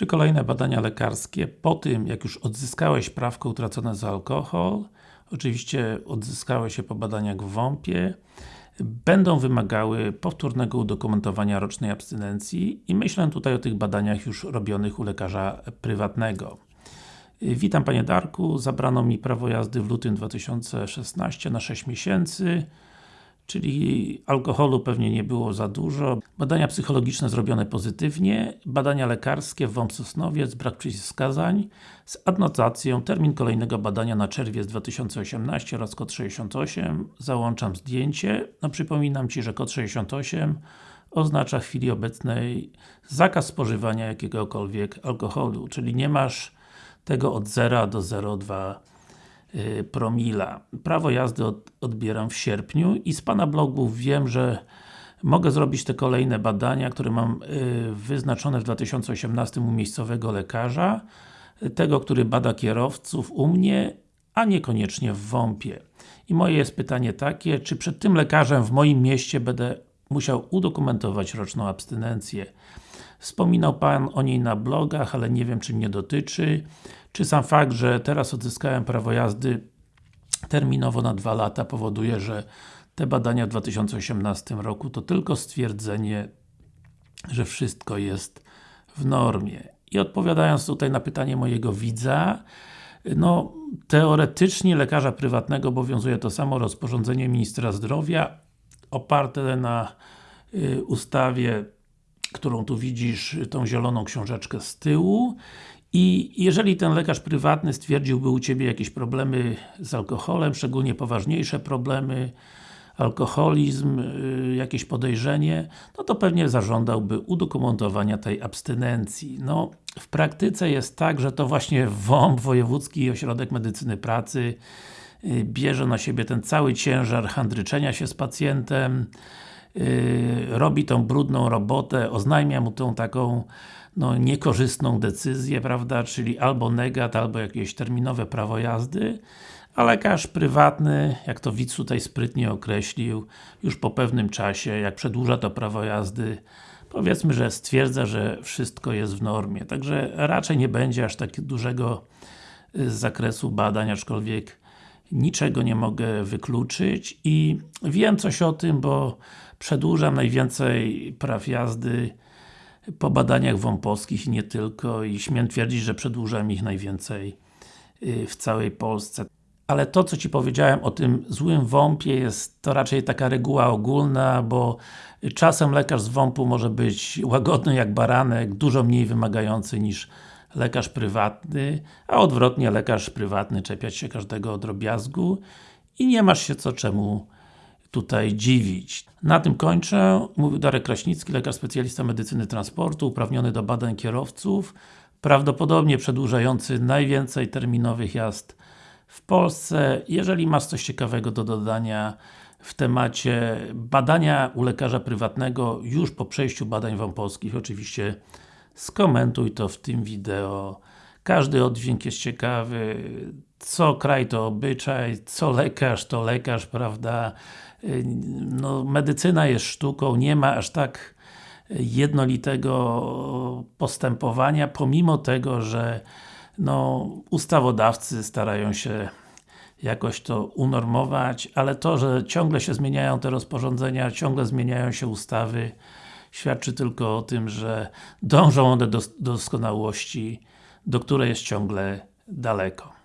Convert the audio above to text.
Czy kolejne badania lekarskie po tym, jak już odzyskałeś prawko utracone za alkohol, oczywiście odzyskałeś je po badaniach w WOMP-ie, będą wymagały powtórnego udokumentowania rocznej abstynencji i myślę tutaj o tych badaniach już robionych u lekarza prywatnego. Witam Panie Darku, zabrano mi prawo jazdy w lutym 2016 na 6 miesięcy czyli alkoholu pewnie nie było za dużo. Badania psychologiczne zrobione pozytywnie, badania lekarskie w Sosnowiec, brak przeciwwskazań, z adnotacją, termin kolejnego badania na czerwiec 2018 oraz kod 68, załączam zdjęcie. No przypominam Ci, że kod 68 oznacza w chwili obecnej zakaz spożywania jakiegokolwiek alkoholu, czyli nie masz tego od 0 do 0,2 Y, promila. Prawo jazdy od, odbieram w sierpniu i z Pana blogów wiem, że mogę zrobić te kolejne badania, które mam y, wyznaczone w 2018 u miejscowego lekarza, tego, który bada kierowców u mnie, a niekoniecznie w WOMP-ie. I moje jest pytanie takie, czy przed tym lekarzem w moim mieście będę musiał udokumentować roczną abstynencję. Wspominał Pan o niej na blogach, ale nie wiem czy mnie dotyczy. Czy sam fakt, że teraz odzyskałem prawo jazdy terminowo na dwa lata powoduje, że te badania w 2018 roku to tylko stwierdzenie, że wszystko jest w normie. I odpowiadając tutaj na pytanie mojego widza, no, teoretycznie lekarza prywatnego obowiązuje to samo rozporządzenie Ministra Zdrowia oparte na y, ustawie którą tu widzisz, tą zieloną książeczkę z tyłu i jeżeli ten lekarz prywatny stwierdziłby u Ciebie jakieś problemy z alkoholem, szczególnie poważniejsze problemy, alkoholizm, yy, jakieś podejrzenie, no to pewnie zażądałby udokumentowania tej abstynencji. No, w praktyce jest tak, że to właśnie WOMP, Wojewódzki Ośrodek Medycyny Pracy, yy, bierze na siebie ten cały ciężar handryczenia się z pacjentem, robi tą brudną robotę, oznajmia mu tą taką no, niekorzystną decyzję, prawda, czyli albo negat, albo jakieś terminowe prawo jazdy, a lekarz prywatny, jak to widz tutaj sprytnie określił, już po pewnym czasie, jak przedłuża to prawo jazdy, powiedzmy, że stwierdza, że wszystko jest w normie. Także raczej nie będzie aż tak dużego y, zakresu badań, aczkolwiek niczego nie mogę wykluczyć i wiem coś o tym, bo przedłużam najwięcej praw jazdy po badaniach wąposkich i nie tylko i śmiem twierdzić, że przedłużam ich najwięcej y, w całej Polsce. Ale to, co Ci powiedziałem o tym złym WOMP-ie jest to raczej taka reguła ogólna, bo czasem lekarz z WOMP-u może być łagodny jak baranek, dużo mniej wymagający niż lekarz prywatny, a odwrotnie lekarz prywatny czepiać się każdego drobiazgu i nie masz się co czemu tutaj dziwić. Na tym kończę. Mówił Darek Kraśnicki, lekarz specjalista medycyny transportu, uprawniony do badań kierowców, prawdopodobnie przedłużający najwięcej terminowych jazd w Polsce. Jeżeli masz coś ciekawego do dodania w temacie badania u lekarza prywatnego już po przejściu badań wąposkich, oczywiście skomentuj to w tym wideo. Każdy oddźwięk jest ciekawy, co kraj to obyczaj, co lekarz to lekarz, prawda? No, medycyna jest sztuką, nie ma aż tak jednolitego postępowania, pomimo tego, że no, ustawodawcy starają się jakoś to unormować, ale to, że ciągle się zmieniają te rozporządzenia, ciągle zmieniają się ustawy, świadczy tylko o tym, że dążą one do doskonałości, do której jest ciągle daleko.